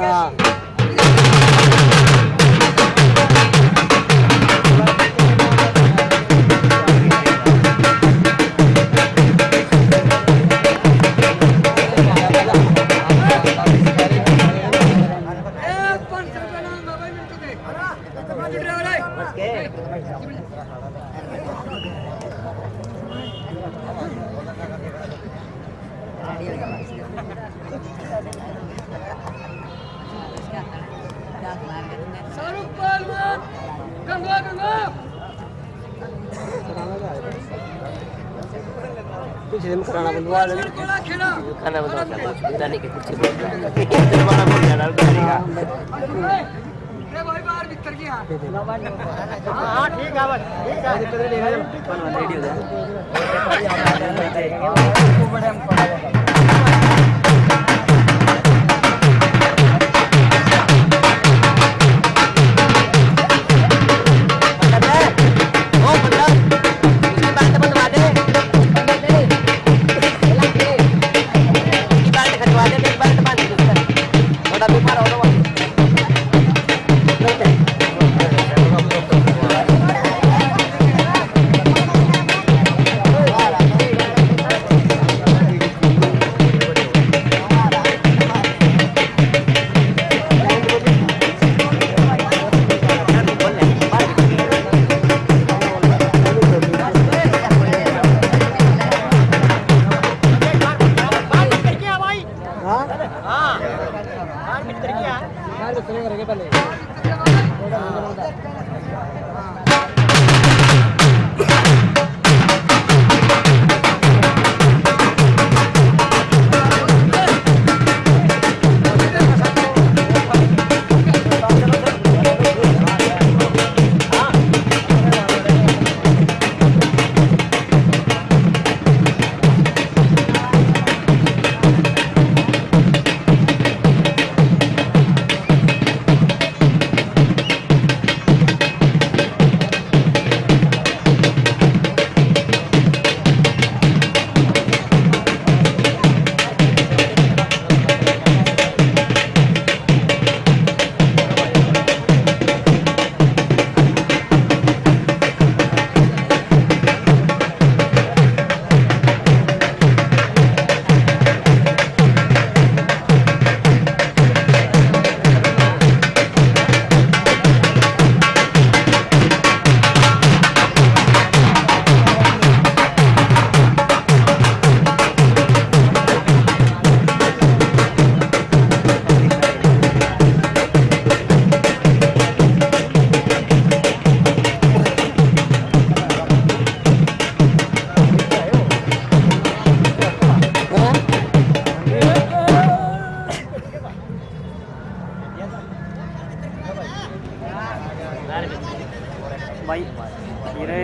啊。गंगा गंगा कराना बंदवा ले खाना बंद कर दो के कुछ वाला बोल जाना बिरयानी का ए भाई बाहर भीतर की हाँ हाँ। ठीक है बस। ठीक है। रेडी हो जाए बड़े भाई ये रे